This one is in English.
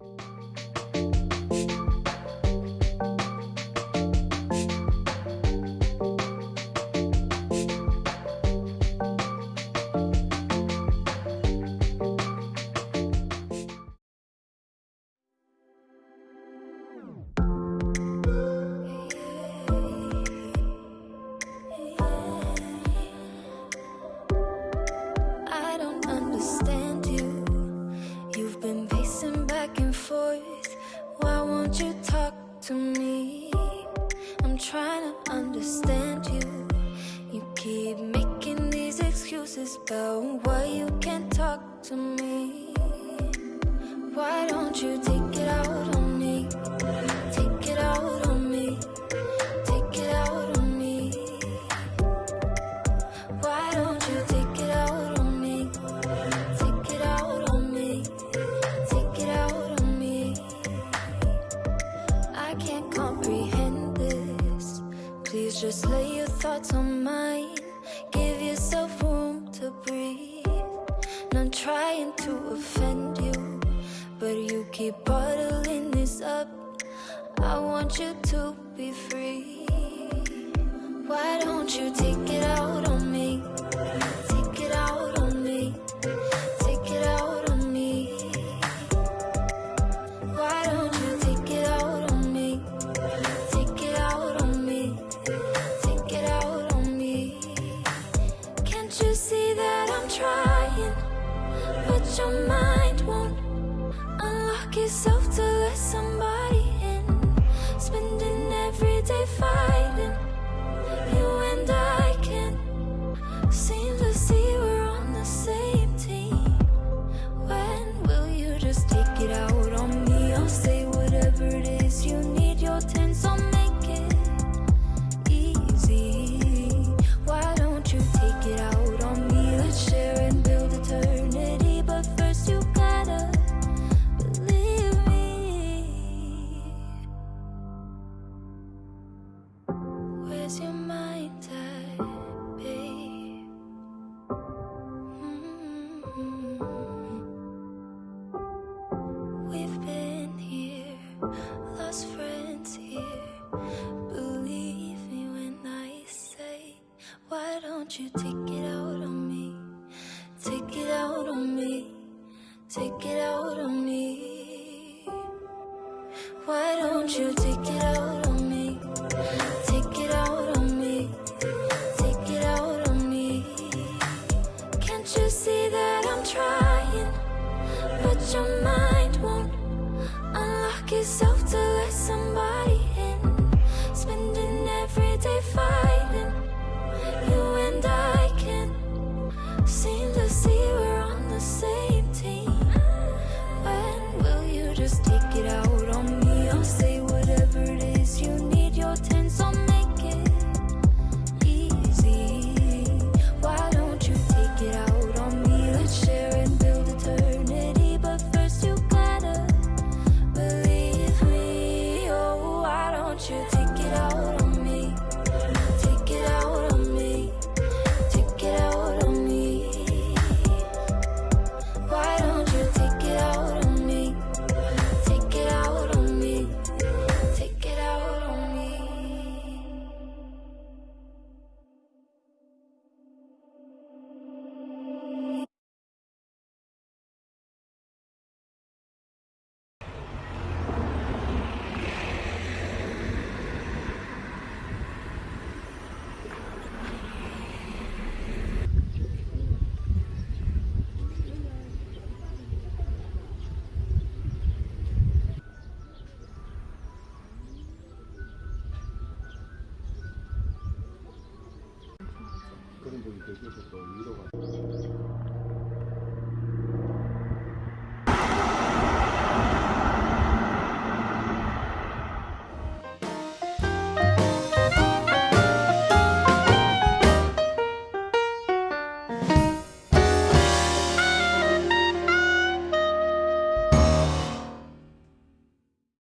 I to me? I'm trying to understand you. You keep making these excuses about why you can't talk to me. Why don't you take it out just lay your thoughts on mine. Give yourself room to breathe. Not trying to offend you, but you keep bottling this up. I want you to be free. Why don't you take it out on your mind won't unlock yourself to let somebody in. Spending every day fighting. You take it out on me? Take it out on me. Take it out on me. Why don't you take it out on me? Take it out on me. Take it out on me. Can't you see that I'm trying? But your mind won't unlock itself to let somebody 이곳에서도위 로.